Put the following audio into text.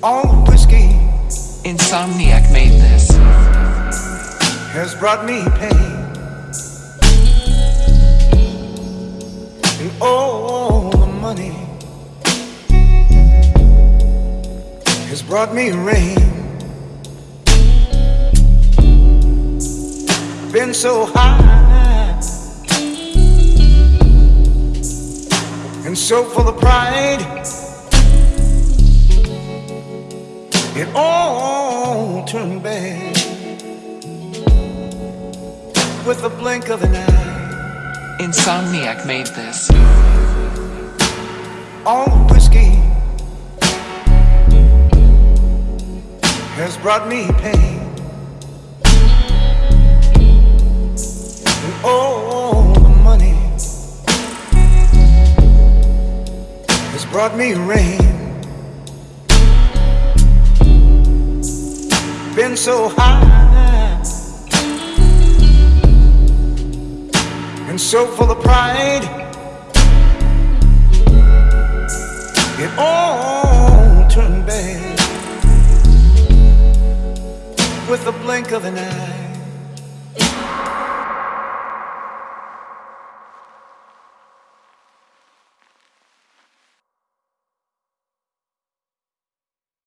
All the whiskey Insomniac made this. has brought me pain. And all the money has brought me rain. Been so high and so full of pride. It all turned bad with a blink of an eye. Insomniac made this. All the whiskey has brought me pain. And all the money has brought me rain. So high and so full of pride. It all turned bad with a blink of an eye.